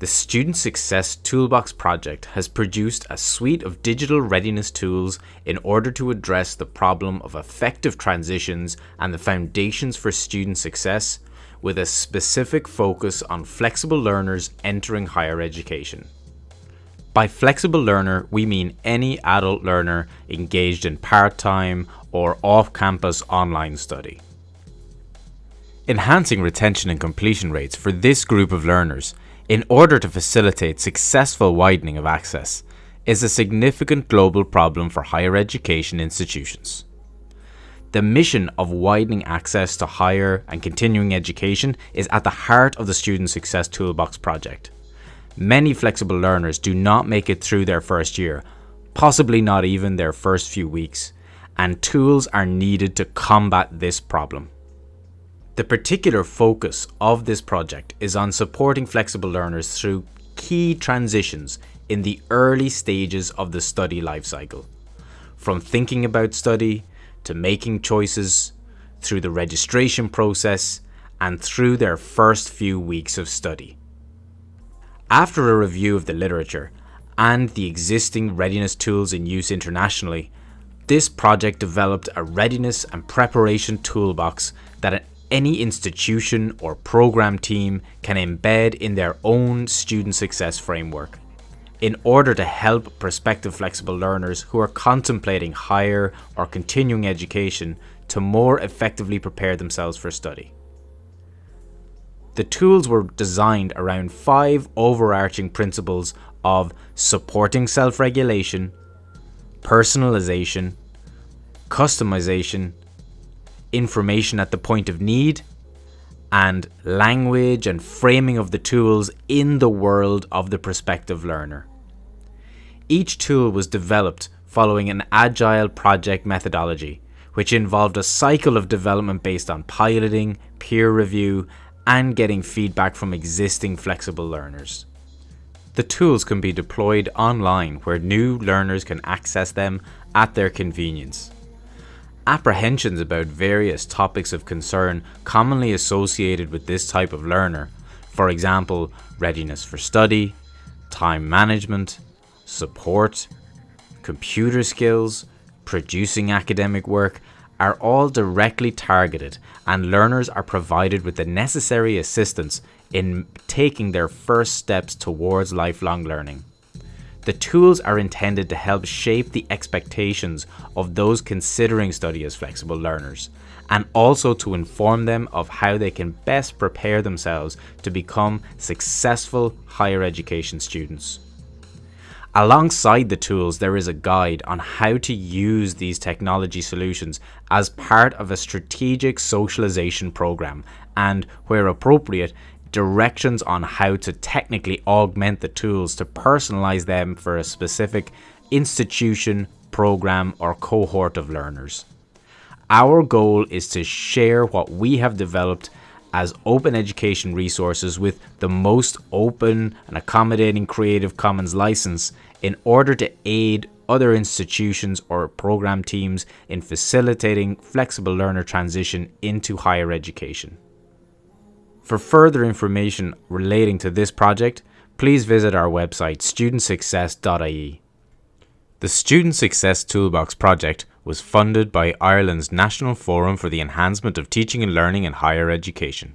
The Student Success Toolbox project has produced a suite of digital readiness tools in order to address the problem of effective transitions and the foundations for student success with a specific focus on flexible learners entering higher education. By flexible learner, we mean any adult learner engaged in part-time or off-campus online study. Enhancing retention and completion rates for this group of learners in order to facilitate successful widening of access is a significant global problem for higher education institutions. The mission of widening access to higher and continuing education is at the heart of the Student Success Toolbox project. Many flexible learners do not make it through their first year, possibly not even their first few weeks, and tools are needed to combat this problem. The particular focus of this project is on supporting flexible learners through key transitions in the early stages of the study lifecycle, from thinking about study to making choices, through the registration process, and through their first few weeks of study. After a review of the literature and the existing readiness tools in use internationally, this project developed a readiness and preparation toolbox that any institution or program team can embed in their own student success framework in order to help prospective flexible learners who are contemplating higher or continuing education to more effectively prepare themselves for study. The tools were designed around five overarching principles of supporting self-regulation, personalization, customization, information at the point of need, and language and framing of the tools in the world of the prospective learner. Each tool was developed following an agile project methodology, which involved a cycle of development based on piloting, peer review, and getting feedback from existing flexible learners. The tools can be deployed online where new learners can access them at their convenience. Apprehensions about various topics of concern commonly associated with this type of learner, for example, readiness for study, time management, support, computer skills, producing academic work, are all directly targeted and learners are provided with the necessary assistance in taking their first steps towards lifelong learning. The tools are intended to help shape the expectations of those considering study as flexible learners, and also to inform them of how they can best prepare themselves to become successful higher education students. Alongside the tools, there is a guide on how to use these technology solutions as part of a strategic socialization program and, where appropriate, directions on how to technically augment the tools to personalize them for a specific institution, program, or cohort of learners. Our goal is to share what we have developed as open education resources with the most open and accommodating Creative Commons license in order to aid other institutions or program teams in facilitating flexible learner transition into higher education. For further information relating to this project, please visit our website studentsuccess.ie. The Student Success Toolbox project was funded by Ireland's National Forum for the Enhancement of Teaching and Learning in Higher Education.